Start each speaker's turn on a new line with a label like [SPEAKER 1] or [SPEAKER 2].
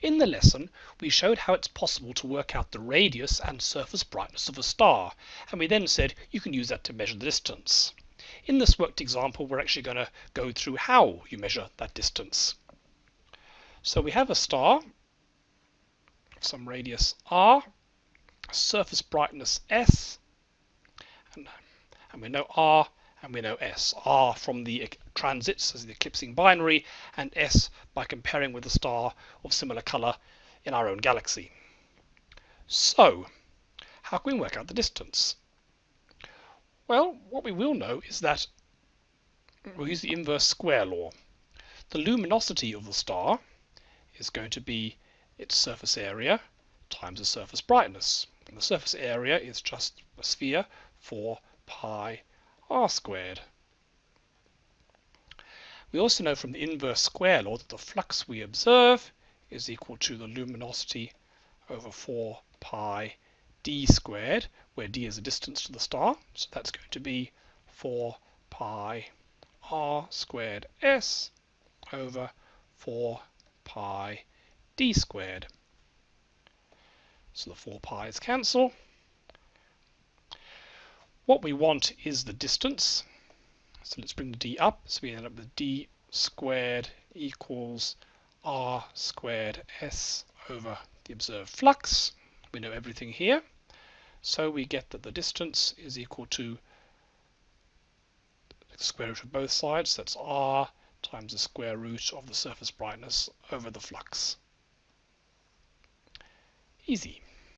[SPEAKER 1] In the lesson, we showed how it's possible to work out the radius and surface brightness of a star, and we then said you can use that to measure the distance. In this worked example, we're actually going to go through how you measure that distance. So we have a star of some radius r, surface brightness s, and, and we know r and we know S. R from the transits as the eclipsing binary, and S by comparing with a star of similar color in our own galaxy. So, how can we work out the distance? Well, what we will know is that we'll use the inverse square law. The luminosity of the star is going to be its surface area times the surface brightness. And the surface area is just a sphere 4 pi r squared. We also know from the inverse square law that the flux we observe is equal to the luminosity over 4 pi d squared, where d is the distance to the star. So that's going to be 4 pi r squared s over 4 pi d squared. So the 4 pi's cancel. What we want is the distance. So let's bring the d up. So we end up with d squared equals r squared s over the observed flux. We know everything here. So we get that the distance is equal to the square root of both sides. That's r times the square root of the surface brightness over the flux. Easy.